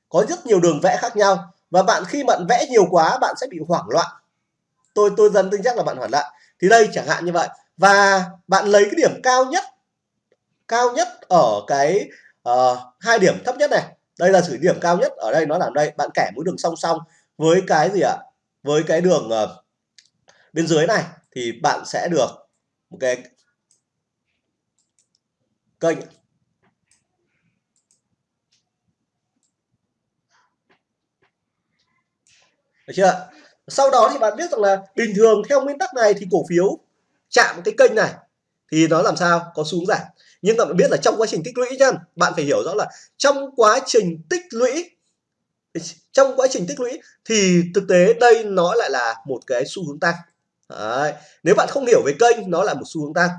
có rất nhiều đường vẽ khác nhau. Và bạn khi bạn vẽ nhiều quá bạn sẽ bị hoảng loạn. Tôi tôi dần tin chắc là bạn hoảng loạn. Thì đây chẳng hạn như vậy. Và bạn lấy cái điểm cao nhất cao nhất ở cái uh, hai điểm thấp nhất này. Đây là sử điểm cao nhất ở đây nó là đây. Bạn kẻ mũi đường song song với cái gì ạ? Với cái đường uh, bên dưới này thì bạn sẽ được một cái kênh. Được chưa? Sau đó thì bạn biết rằng là bình thường theo nguyên tắc này thì cổ phiếu chạm cái kênh này thì nó làm sao? Có xuống giảm. Nhưng bạn biết là trong quá trình tích lũy nhá, bạn phải hiểu rõ là trong quá trình tích lũy, trong quá trình tích lũy thì thực tế đây nó lại là một cái xu hướng tăng. Đấy. nếu bạn không hiểu về kênh nó là một xu hướng tăng.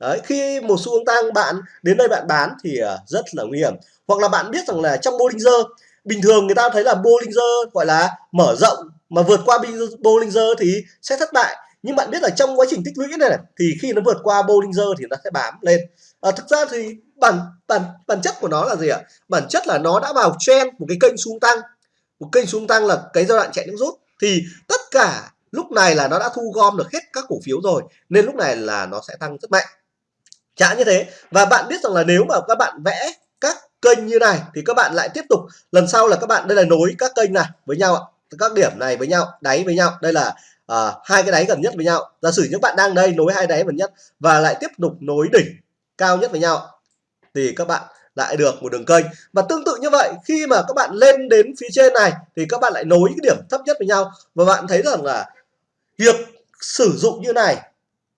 Đấy, khi một xu hướng tăng bạn đến đây bạn bán thì ờ, rất là nguy hiểm. Hoặc là bạn biết rằng là trong Bollinger bình thường người ta thấy là Bollinger gọi là mở rộng mà vượt qua Bollinger thì sẽ thất bại. Nhưng bạn biết là trong quá trình tích lũy này, này thì khi nó vượt qua Bollinger thì nó sẽ bám lên. À, thực ra thì bản bản bản chất của nó là gì ạ? Bản chất là nó đã vào trend một cái kênh xuống tăng. Một kênh xuống tăng là cái giai đoạn chạy nước rút. Thì tất cả lúc này là nó đã thu gom được hết các cổ phiếu rồi nên lúc này là nó sẽ tăng rất mạnh. Chả như thế. Và bạn biết rằng là nếu mà các bạn vẽ các kênh như này thì các bạn lại tiếp tục lần sau là các bạn đây là nối các kênh này với nhau ạ. Các điểm này với nhau đáy với nhau. Đây là à, hai cái đáy gần nhất với nhau. Giả sử những bạn đang đây nối hai đáy gần nhất và lại tiếp tục nối đỉnh cao nhất với nhau thì các bạn lại được một đường kênh. Và tương tự như vậy khi mà các bạn lên đến phía trên này thì các bạn lại nối cái điểm thấp nhất với nhau. Và bạn thấy rằng là việc sử dụng như này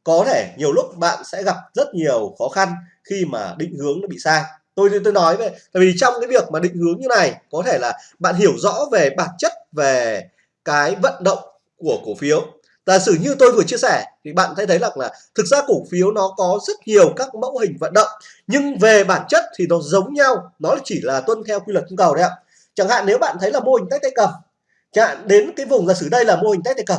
có thể nhiều lúc bạn sẽ gặp rất nhiều khó khăn khi mà định hướng nó bị sai. Tôi tôi nói về tại vì trong cái việc mà định hướng như này có thể là bạn hiểu rõ về bản chất về cái vận động của cổ phiếu. Giả sử như tôi vừa chia sẻ thì bạn thấy thấy là, là thực ra cổ phiếu nó có rất nhiều các mẫu hình vận động nhưng về bản chất thì nó giống nhau nó chỉ là tuân theo quy luật cung cầu đấy ạ. Chẳng hạn nếu bạn thấy là mô hình tách tay cầm chẳng hạn đến cái vùng giả sử đây là mô hình tách tay cầm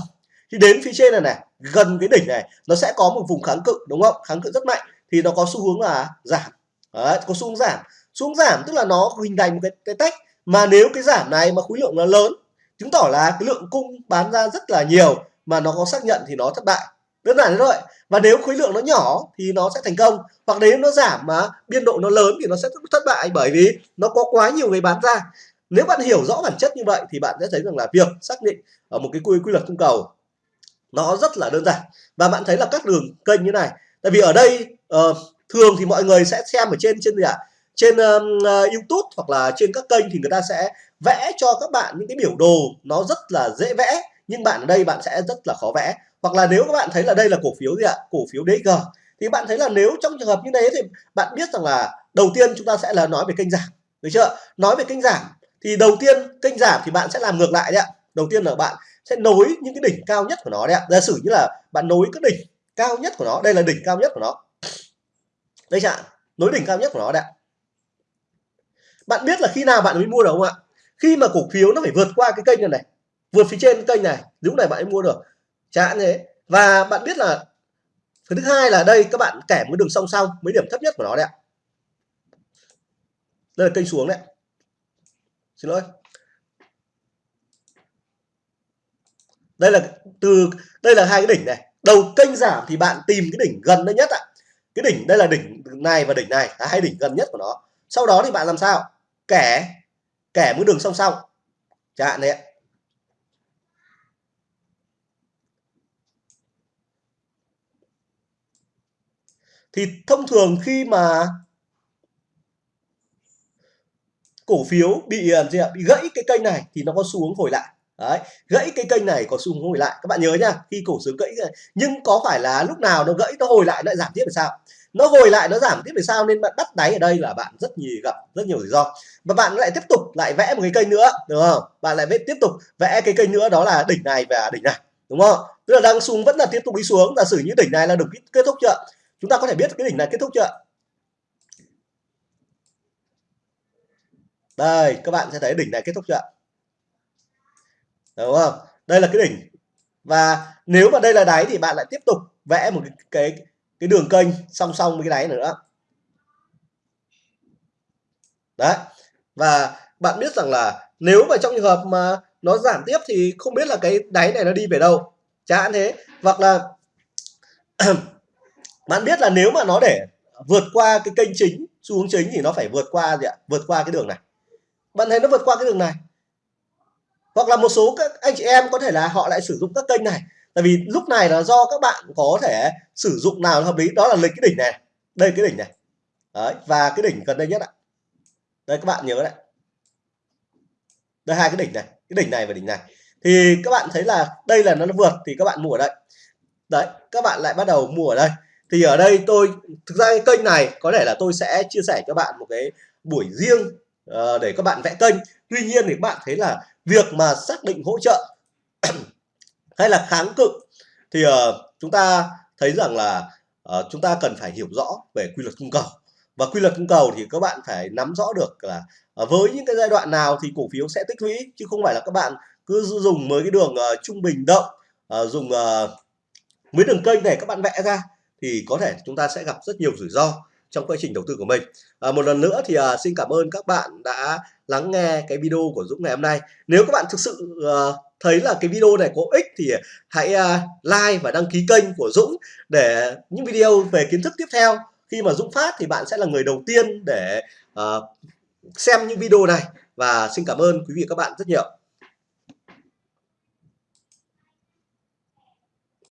thì đến phía trên này này gần cái đỉnh này nó sẽ có một vùng kháng cự đúng không? Kháng cự rất mạnh. Thì nó có xu hướng là giảm. Đấy, có xu hướng giảm. Xu hướng giảm tức là nó hình thành một cái, cái tách. Mà nếu cái giảm này mà khối lượng nó lớn chứng tỏ là cái lượng cung bán ra rất là nhiều mà nó có xác nhận thì nó thất bại. Đơn giản thế thôi. Và nếu khối lượng nó nhỏ thì nó sẽ thành công. Hoặc nếu nó giảm mà biên độ nó lớn thì nó sẽ thất bại. Bởi vì nó có quá nhiều người bán ra. Nếu bạn hiểu rõ bản chất như vậy thì bạn sẽ thấy rằng là việc xác định ở một cái quy quy luật cung cầu nó rất là đơn giản. Và bạn thấy là các đường kênh như này. Tại vì ở đây uh, thường thì mọi người sẽ xem ở trên trên gì ạ? Trên uh, YouTube hoặc là trên các kênh thì người ta sẽ vẽ cho các bạn những cái biểu đồ nó rất là dễ vẽ. Nhưng bạn ở đây bạn sẽ rất là khó vẽ. Hoặc là nếu các bạn thấy là đây là cổ phiếu gì ạ? Cổ phiếu DG thì bạn thấy là nếu trong trường hợp như thế thì bạn biết rằng là đầu tiên chúng ta sẽ là nói về kênh giảm. Được chưa? Nói về kênh giảm. Thì đầu tiên kênh giảm thì bạn sẽ làm ngược lại đấy ạ. Đầu tiên là bạn sẽ nối những cái đỉnh cao nhất của nó đấy ạ. Giả sử như là bạn nối cái đỉnh cao nhất của nó, đây là đỉnh cao nhất của nó. Đây ạ nối đỉnh cao nhất của nó đấy bạn biết là khi nào bạn mới mua được không ạ? Khi mà cổ phiếu nó phải vượt qua cái kênh này này, vượt phía trên kênh này, lúc này bạn mới mua được. Chẳng thế. Và bạn biết là thứ hai là đây, các bạn kẻ một đường song song mấy điểm thấp nhất của nó đấy ạ. Đây là kênh xuống đấy xin lỗi. Đây là từ, đây là hai cái đỉnh này. Đầu kênh giảm thì bạn tìm cái đỉnh gần đây nhất ạ. Cái đỉnh đây là đỉnh này và đỉnh này, là hai đỉnh gần nhất của nó. Sau đó thì bạn làm sao? Kẻ kẻ mũi đường song song. Chẳng hạn đấy thì thông thường khi mà cổ phiếu bị à, gì ạ, bị gãy cái kênh này thì nó có xu hướng hồi lại. Đấy, gãy cái kênh này có xu hướng hồi lại. Các bạn nhớ nha khi cổ phiếu gãy nhưng có phải là lúc nào nó gãy nó hồi lại nó lại giảm tiếp thì sao? Nó hồi lại nó giảm tiếp thì sao? Nên bạn bắt đáy ở đây là bạn rất nhiều gặp rất nhiều rủi ro. Và bạn lại tiếp tục lại vẽ một cái kênh nữa đúng không? Bạn lại vẽ tiếp tục vẽ cái kênh nữa đó là đỉnh này và đỉnh này đúng không? Tức là đang xuống vẫn là tiếp tục đi xuống. Giả sử như đỉnh này là được kết thúc chưa? Chúng ta có thể biết cái đỉnh này kết thúc chưa? Đây các bạn sẽ thấy đỉnh này kết thúc chưa? Đúng không? Đây là cái đỉnh. Và nếu mà đây là đáy thì bạn lại tiếp tục vẽ một cái cái, cái đường kênh song song với cái đáy nữa. Đấy. Và bạn biết rằng là nếu mà trong trường hợp mà nó giảm tiếp thì không biết là cái đáy này nó đi về đâu. Chẳng hạn thế. Hoặc là bạn biết là nếu mà nó để vượt qua cái kênh chính xu hướng chính thì nó phải vượt qua gì ạ? Vượt qua cái đường này. Bạn thấy nó vượt qua cái đường này? Hoặc là một số các anh chị em có thể là họ lại sử dụng các kênh này. Tại vì lúc này là do các bạn có thể sử dụng nào hợp lý đó là lịch cái đỉnh này. Đây cái đỉnh này. Đấy và cái đỉnh gần đây nhất ạ. Đây các bạn nhớ đấy đây hai cái đỉnh này cái đỉnh này và đỉnh này. Thì các bạn thấy là đây là nó vượt thì các bạn mua ở đây. Đấy các bạn lại bắt đầu mua ở đây. Thì ở đây tôi thực ra cái kênh này có thể là tôi sẽ chia sẻ cho bạn một cái buổi riêng uh, để các bạn vẽ kênh tuy nhiên thì bạn thấy là việc mà xác định hỗ trợ hay là kháng cự thì uh, chúng ta thấy rằng là uh, chúng ta cần phải hiểu rõ về quy luật cung cầu. Và quy luật cung cầu thì các bạn phải nắm rõ được là uh, với những cái giai đoạn nào thì cổ phiếu sẽ tích lũy chứ không phải là các bạn cứ dùng mới cái đường uh, trung bình động uh, dùng uh, mấy đường kênh này các bạn vẽ ra thì có thể chúng ta sẽ gặp rất nhiều rủi ro trong quá trình đầu tư của mình. À, một lần nữa thì à, xin cảm ơn các bạn đã lắng nghe cái video của Dũng ngày hôm nay. Nếu các bạn thực sự à, thấy là cái video này có ích thì hãy à, like và đăng ký kênh của Dũng để những video về kiến thức tiếp theo. Khi mà Dũng phát thì bạn sẽ là người đầu tiên để à, xem những video này. Và xin cảm ơn quý vị và các bạn rất nhiều.